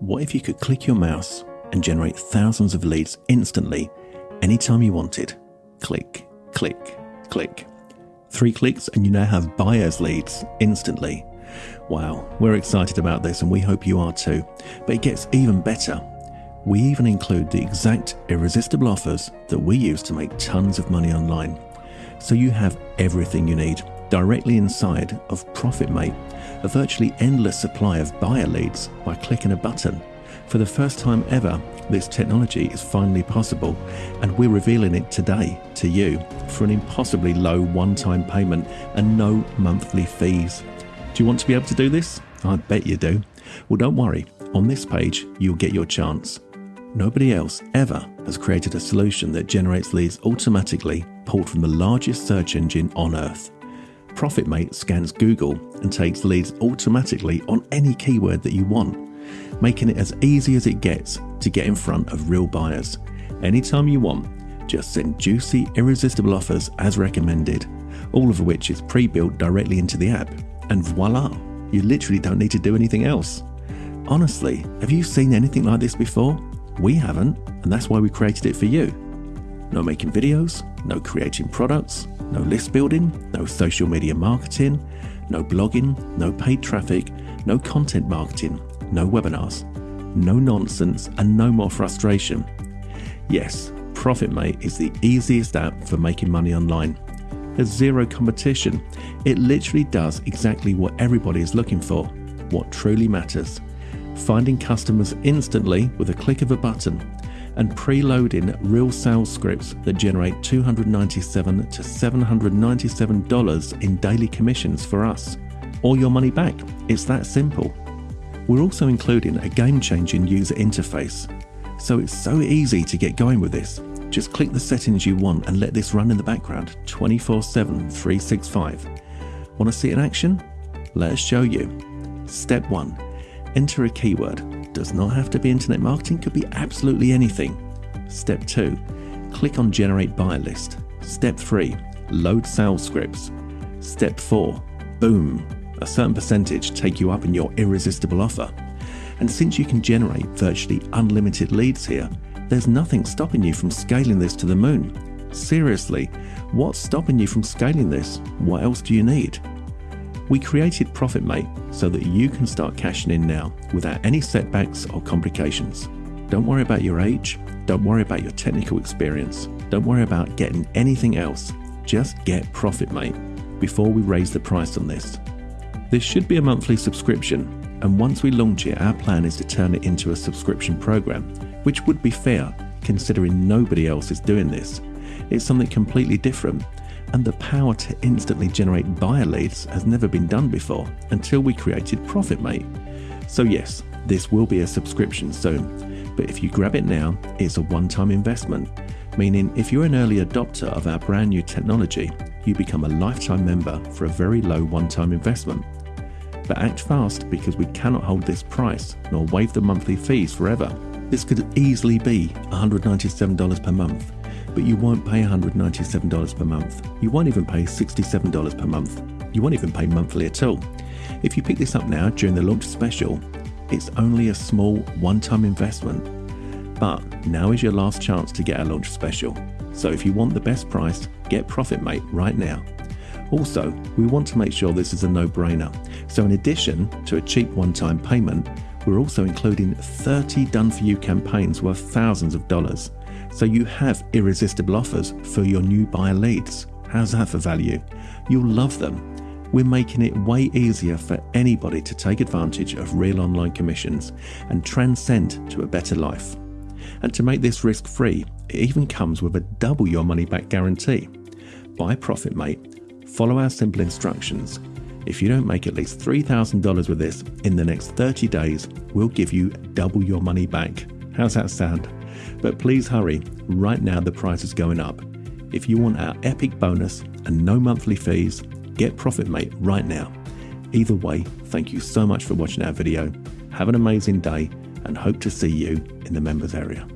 What if you could click your mouse and generate thousands of leads instantly, anytime you wanted? Click, click, click. Three clicks and you now have buyer's leads instantly. Wow, we're excited about this and we hope you are too. But it gets even better. We even include the exact irresistible offers that we use to make tons of money online. So you have everything you need directly inside of ProfitMate a virtually endless supply of buyer leads by clicking a button. For the first time ever, this technology is finally possible, and we're revealing it today to you for an impossibly low one time payment and no monthly fees. Do you want to be able to do this? I bet you do. Well, don't worry, on this page, you'll get your chance. Nobody else ever has created a solution that generates leads automatically pulled from the largest search engine on earth. ProfitMate scans Google and takes leads automatically on any keyword that you want, making it as easy as it gets to get in front of real buyers. Anytime you want, just send juicy, irresistible offers as recommended, all of which is pre built directly into the app, and voila, you literally don't need to do anything else. Honestly, have you seen anything like this before? We haven't, and that's why we created it for you. No making videos, no creating products, no list building, no social media marketing, no blogging, no paid traffic, no content marketing, no webinars, no nonsense, and no more frustration. Yes, ProfitMate is the easiest app for making money online. There's zero competition. It literally does exactly what everybody is looking for, what truly matters. Finding customers instantly with a click of a button and preloading real sales scripts that generate 297 to $797 in daily commissions for us. Or your money back. It's that simple. We're also including a game changing user interface. So it's so easy to get going with this. Just click the settings you want and let this run in the background 24 7 365. Want to see it in action? Let us show you. Step 1 Enter a keyword does not have to be internet marketing, could be absolutely anything. Step 2 Click on Generate Buyer List. Step 3 Load sales scripts. Step 4 Boom! A certain percentage take you up in your irresistible offer. And since you can generate virtually unlimited leads here, there's nothing stopping you from scaling this to the moon. Seriously, what's stopping you from scaling this? What else do you need? We created ProfitMate so that you can start cashing in now without any setbacks or complications. Don't worry about your age, don't worry about your technical experience, don't worry about getting anything else. Just get ProfitMate before we raise the price on this. This should be a monthly subscription, and once we launch it, our plan is to turn it into a subscription program, which would be fair considering nobody else is doing this. It's something completely different and the power to instantly generate buyer leads has never been done before until we created ProfitMate. So, yes, this will be a subscription soon, but if you grab it now, it's a one time investment, meaning if you're an early adopter of our brand new technology, you become a lifetime member for a very low one time investment. But act fast because we cannot hold this price nor waive the monthly fees forever. This could easily be $197 per month but you won't pay $197 per month. You won't even pay $67 per month. You won't even pay monthly at all. If you pick this up now during the launch special, it's only a small one time investment. But now is your last chance to get a launch special. So if you want the best price, get ProfitMate right now. Also, we want to make sure this is a no brainer. So, in addition to a cheap one time payment, we're also including 30 done for you campaigns worth thousands of dollars. So you have irresistible offers for your new buyer leads. How's that for value? You'll love them. We're making it way easier for anybody to take advantage of real online commissions and transcend to a better life. And to make this risk free, it even comes with a double your money back guarantee. Buy Profit Mate, follow our simple instructions. If you don't make at least $3,000 with this in the next 30 days, we'll give you double your money back. How's that sound? But please hurry, right now the price is going up. If you want our epic bonus and no monthly fees, get ProfitMate right now. Either way, thank you so much for watching our video. Have an amazing day and hope to see you in the members area.